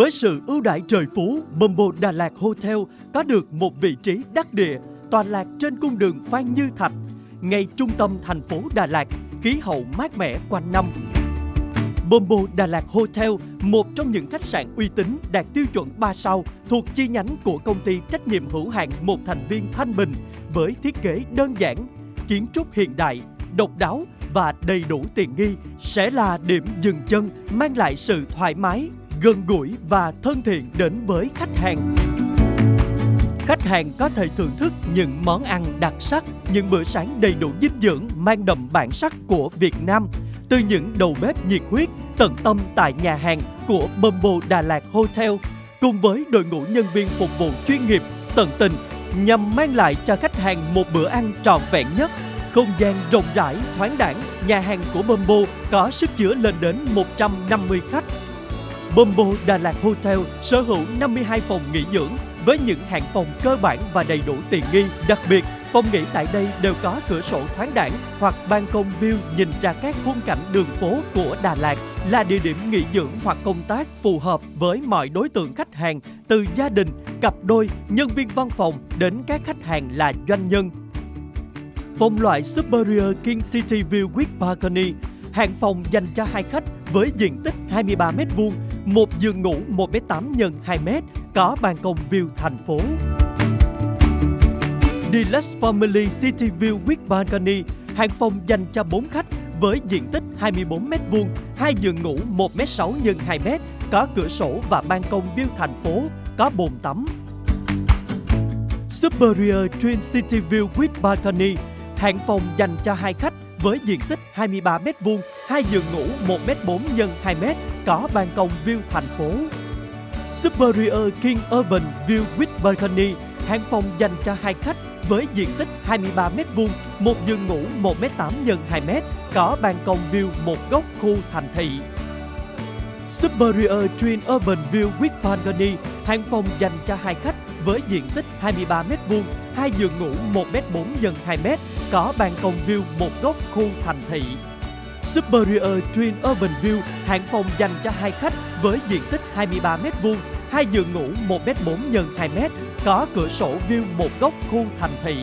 Với sự ưu đãi trời phú, Mumbo Đà Lạt Hotel có được một vị trí đắc địa, tọa lạc trên cung đường Phan Như Thạch, ngay trung tâm thành phố Đà Lạt, khí hậu mát mẻ quanh năm. Bombo Đà Lạt Hotel, một trong những khách sạn uy tín đạt tiêu chuẩn 3 sao thuộc chi nhánh của công ty trách nhiệm hữu hạn một thành viên Thanh Bình với thiết kế đơn giản, kiến trúc hiện đại, độc đáo và đầy đủ tiện nghi sẽ là điểm dừng chân mang lại sự thoải mái, gần gũi và thân thiện đến với khách hàng. Khách hàng có thể thưởng thức những món ăn đặc sắc, những bữa sáng đầy đủ dinh dưỡng mang đậm bản sắc của Việt Nam từ những đầu bếp nhiệt huyết tận tâm tại nhà hàng của Bumbo Đà Lạt Hotel cùng với đội ngũ nhân viên phục vụ chuyên nghiệp, tận tình nhằm mang lại cho khách hàng một bữa ăn trọn vẹn nhất. Không gian rộng rãi, thoáng đẳng, nhà hàng của Bumbo có sức chứa lên đến 150 khách. Bombo Đà Lạt Hotel sở hữu 52 phòng nghỉ dưỡng với những hạng phòng cơ bản và đầy đủ tiện nghi. Đặc biệt, phòng nghỉ tại đây đều có cửa sổ thoáng đẳng hoặc ban công view nhìn ra các khung cảnh đường phố của Đà Lạt là địa điểm nghỉ dưỡng hoặc công tác phù hợp với mọi đối tượng khách hàng từ gia đình, cặp đôi, nhân viên văn phòng đến các khách hàng là doanh nhân. Phòng loại Superior King City View with Balcony hạng phòng dành cho hai khách với diện tích 23m2, một giường ngủ 1m8 x 2m, có ban công view thành phố. Deluxe Family City View with Balcony, hàng phòng dành cho 4 khách với diện tích 24m2, hai giường ngủ 1m6 x 2m, có cửa sổ và ban công view thành phố, có bồn tắm. Superior Twin City View with Balcony, hạng phòng dành cho hai khách với diện tích 23m2, hai giường ngủ 1m4 x 2m, có ban công view thành phố. Superior King Urban View with Balcony, hạng phòng dành cho hai khách với diện tích 23m2, một giường ngủ 1m8 x 2m, có ban công view một góc khu thành thị. Superior Twin Urban View with Balcony, hạng phòng dành cho hai khách với diện tích 23m2, hai giường ngủ 1m4 x 2m, có ban công view một góc khu thành thị. Superior Twin Urban View, hạng phòng dành cho hai khách với diện tích 23m2, hai giường ngủ 1m4 x 2m, có cửa sổ view một góc khu thành thị.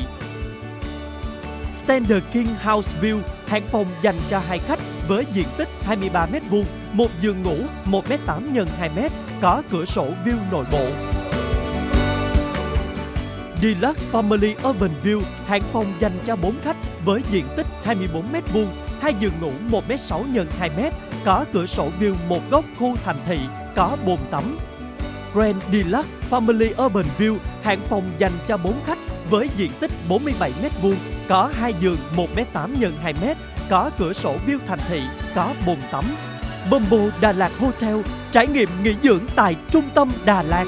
Standard King House View, hạng phòng dành cho hai khách với diện tích 23m2, một giường ngủ 1m8 x 2m, có cửa sổ view nội bộ. Deluxe Family Urban View, hạng phòng dành cho 4 khách với diện tích 24m2, hai giường ngủ 1m6 x 2m, có cửa sổ view một góc khu thành thị, có bồn tắm. Grand Deluxe Family Urban View, hạng phòng dành cho 4 khách với diện tích 47m2, có hai giường 1m8 x 2m, có cửa sổ view thành thị, có bồn tắm. Bumbo Đà Lạt Hotel, trải nghiệm nghỉ dưỡng tại trung tâm Đà Lạt.